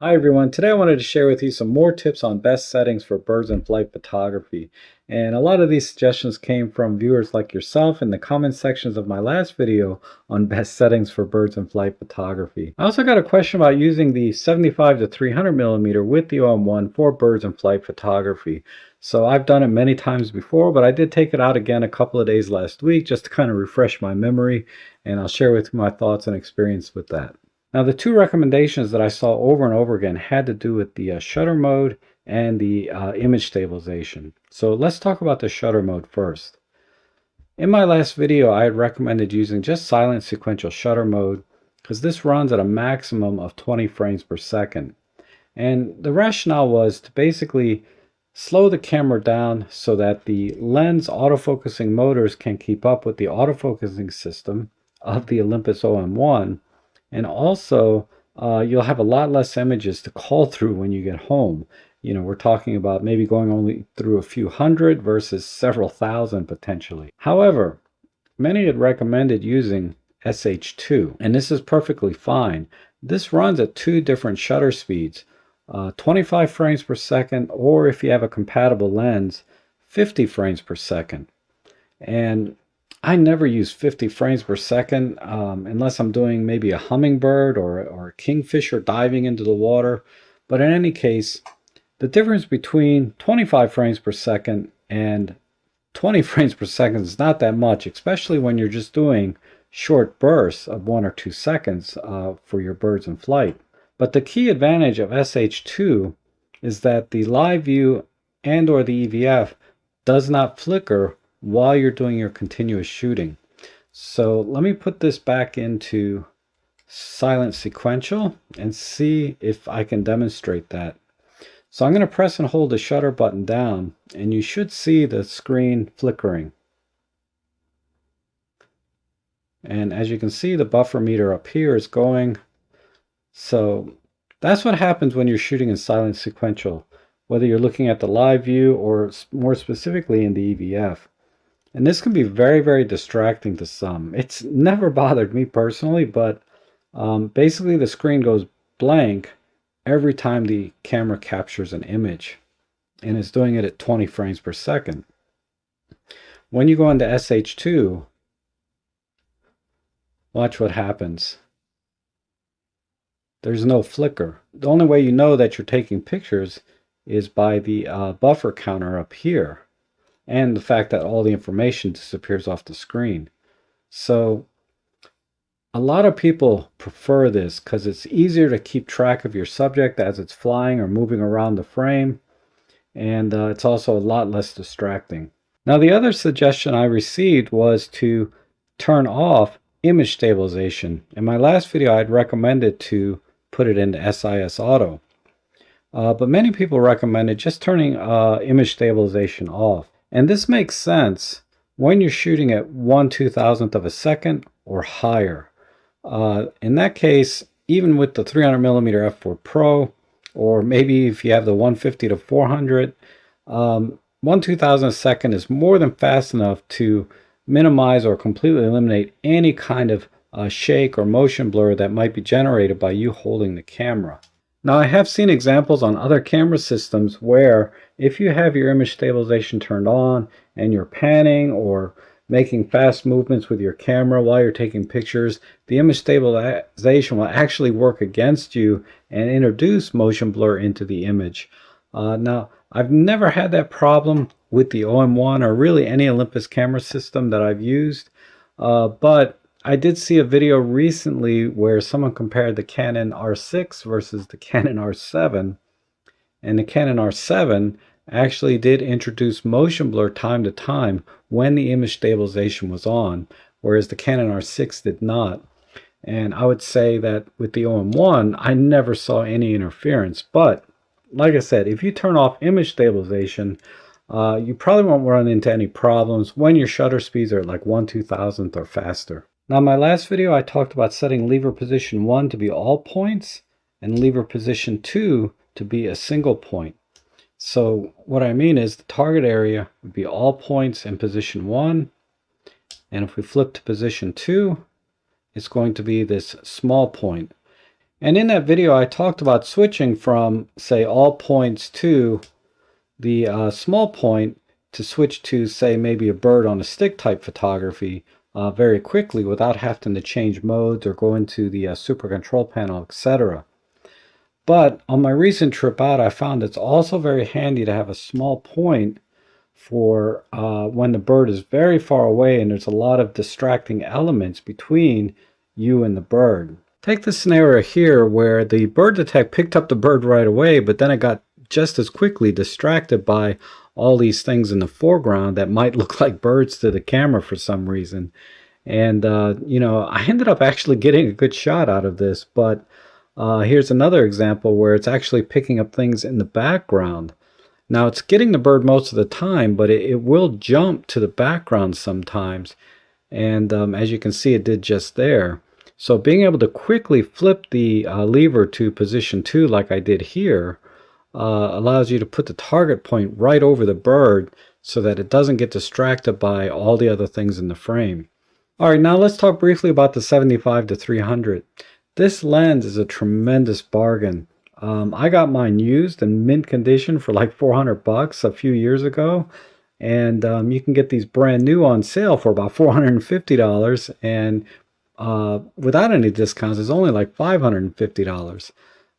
Hi everyone, today I wanted to share with you some more tips on best settings for birds in flight photography. And a lot of these suggestions came from viewers like yourself in the comment sections of my last video on best settings for birds in flight photography. I also got a question about using the 75 to 300 millimeter with the OM1 for birds in flight photography. So I've done it many times before, but I did take it out again a couple of days last week just to kind of refresh my memory and I'll share with you my thoughts and experience with that. Now the two recommendations that I saw over and over again had to do with the uh, shutter mode and the uh, image stabilization. So let's talk about the shutter mode first. In my last video I had recommended using just silent sequential shutter mode because this runs at a maximum of 20 frames per second. And the rationale was to basically slow the camera down so that the lens autofocusing motors can keep up with the autofocusing system of the Olympus OM1 and also, uh, you'll have a lot less images to call through when you get home. You know, we're talking about maybe going only through a few hundred versus several thousand potentially. However, many had recommended using SH2, and this is perfectly fine. This runs at two different shutter speeds, uh, 25 frames per second, or if you have a compatible lens, 50 frames per second. And I never use 50 frames per second um, unless I'm doing maybe a hummingbird or, or a kingfisher diving into the water. But in any case, the difference between 25 frames per second and 20 frames per second is not that much, especially when you're just doing short bursts of one or two seconds uh, for your birds in flight. But the key advantage of SH2 is that the live view and or the EVF does not flicker while you're doing your continuous shooting. So let me put this back into silent sequential and see if I can demonstrate that. So I'm going to press and hold the shutter button down and you should see the screen flickering. And as you can see, the buffer meter up here is going. So that's what happens when you're shooting in silent sequential, whether you're looking at the live view or more specifically in the EVF. And this can be very, very distracting to some. It's never bothered me personally, but um, basically the screen goes blank every time the camera captures an image. And it's doing it at 20 frames per second. When you go into SH2, watch what happens. There's no flicker. The only way you know that you're taking pictures is by the uh, buffer counter up here and the fact that all the information disappears off the screen. So a lot of people prefer this because it's easier to keep track of your subject as it's flying or moving around the frame. And uh, it's also a lot less distracting. Now the other suggestion I received was to turn off image stabilization. In my last video I'd recommended to put it into SIS Auto. Uh, but many people recommended just turning uh, image stabilization off. And this makes sense when you're shooting at 1 2000th of a second or higher. Uh, in that case, even with the 300 millimeter f4 Pro, or maybe if you have the 150 to 400, um, 1 2000th second is more than fast enough to minimize or completely eliminate any kind of uh, shake or motion blur that might be generated by you holding the camera. Now I have seen examples on other camera systems where if you have your image stabilization turned on and you're panning or making fast movements with your camera while you're taking pictures, the image stabilization will actually work against you and introduce motion blur into the image. Uh, now, I've never had that problem with the OM1 or really any Olympus camera system that I've used, uh, but I did see a video recently where someone compared the Canon R6 versus the Canon R7 and the Canon R7 actually did introduce motion blur time to time when the image stabilization was on whereas the Canon R6 did not and I would say that with the OM1 I never saw any interference but like I said if you turn off image stabilization uh, you probably won't run into any problems when your shutter speeds are like 1 2000th or faster. Now my last video I talked about setting lever position 1 to be all points and lever position 2 to be a single point. So what I mean is the target area would be all points in position 1 and if we flip to position 2 it's going to be this small point. And in that video, I talked about switching from, say, all points to the uh, small point to switch to, say, maybe a bird on a stick type photography uh, very quickly without having to change modes or go into the uh, super control panel, etc. But on my recent trip out, I found it's also very handy to have a small point for uh, when the bird is very far away and there's a lot of distracting elements between you and the bird. Take the scenario here where the bird detect picked up the bird right away, but then it got just as quickly distracted by all these things in the foreground that might look like birds to the camera for some reason. And, uh, you know, I ended up actually getting a good shot out of this, but uh, here's another example where it's actually picking up things in the background. Now it's getting the bird most of the time, but it, it will jump to the background sometimes. And um, as you can see, it did just there. So being able to quickly flip the uh, lever to position 2 like I did here uh, allows you to put the target point right over the bird so that it doesn't get distracted by all the other things in the frame. Alright, now let's talk briefly about the 75 to 300. This lens is a tremendous bargain. Um, I got mine used in mint condition for like 400 bucks a few years ago and um, you can get these brand new on sale for about $450 and uh, without any discounts, it's only like $550.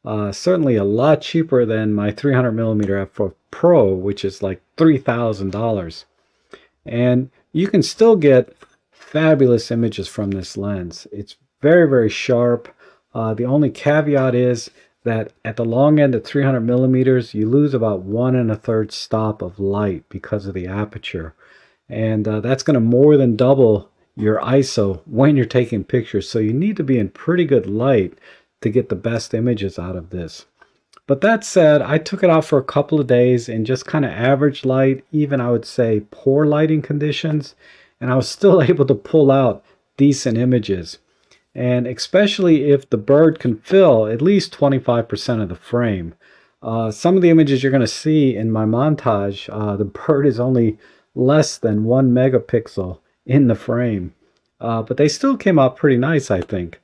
Uh, certainly a lot cheaper than my 300 millimeter f4 Pro, which is like $3,000. And you can still get fabulous images from this lens. It's very, very sharp. Uh, the only caveat is that at the long end at 300 millimeters, you lose about one and a third stop of light because of the aperture. And uh, that's going to more than double your ISO when you're taking pictures. So you need to be in pretty good light to get the best images out of this. But that said, I took it out for a couple of days in just kind of average light, even I would say poor lighting conditions, and I was still able to pull out decent images. And especially if the bird can fill at least 25% of the frame. Uh, some of the images you're going to see in my montage, uh, the bird is only less than one megapixel in the frame. Uh, but they still came out pretty nice, I think.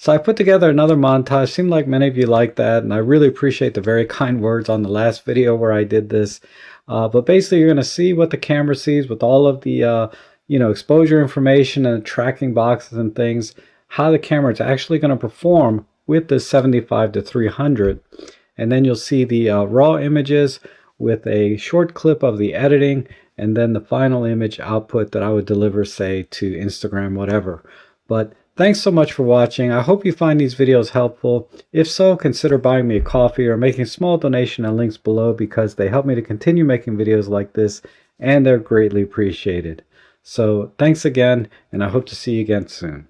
So I put together another montage. Seemed like many of you liked that, and I really appreciate the very kind words on the last video where I did this. Uh, but basically, you're going to see what the camera sees with all of the uh, you know exposure information and tracking boxes and things. How the camera is actually going to perform with the 75 to 300, and then you'll see the uh, raw images with a short clip of the editing and then the final image output that I would deliver, say, to Instagram, whatever. But thanks so much for watching. I hope you find these videos helpful. If so, consider buying me a coffee or making a small donation and links below because they help me to continue making videos like this and they're greatly appreciated. So thanks again, and I hope to see you again soon.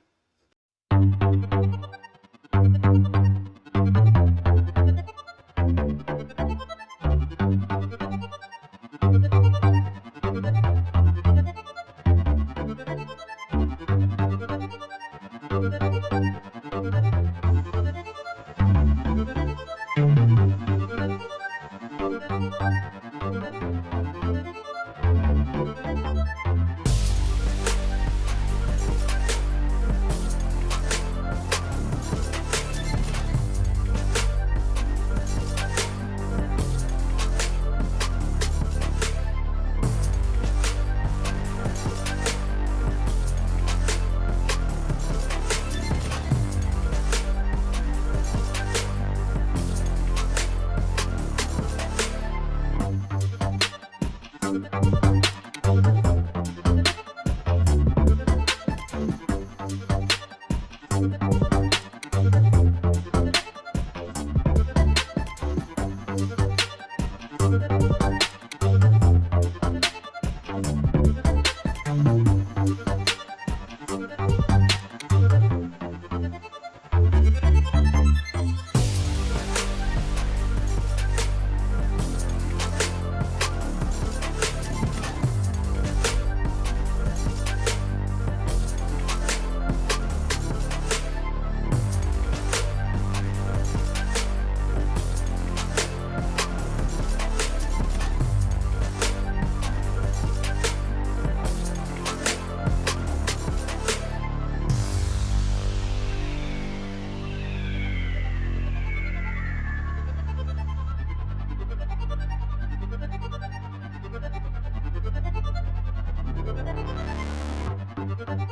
Thank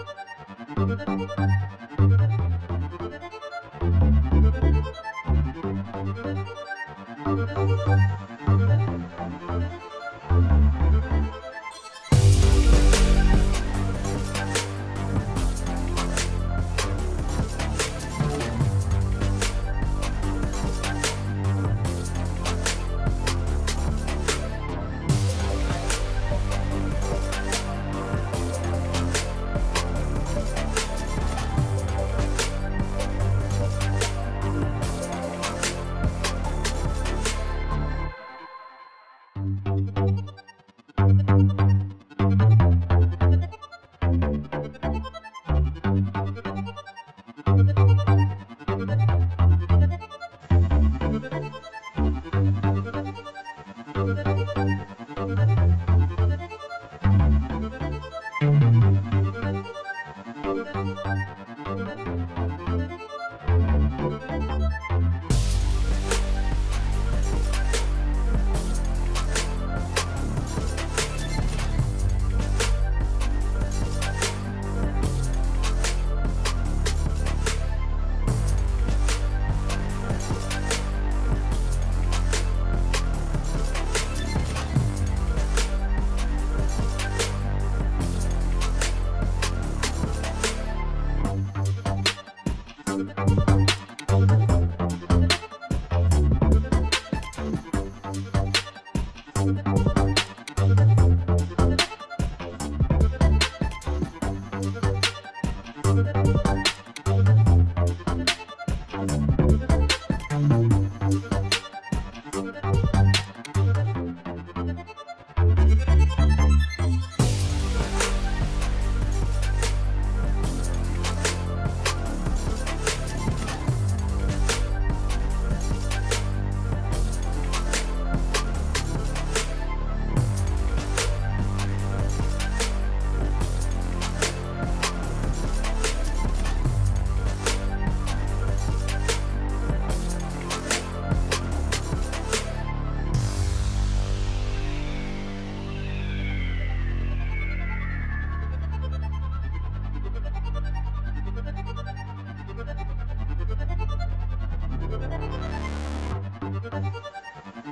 you.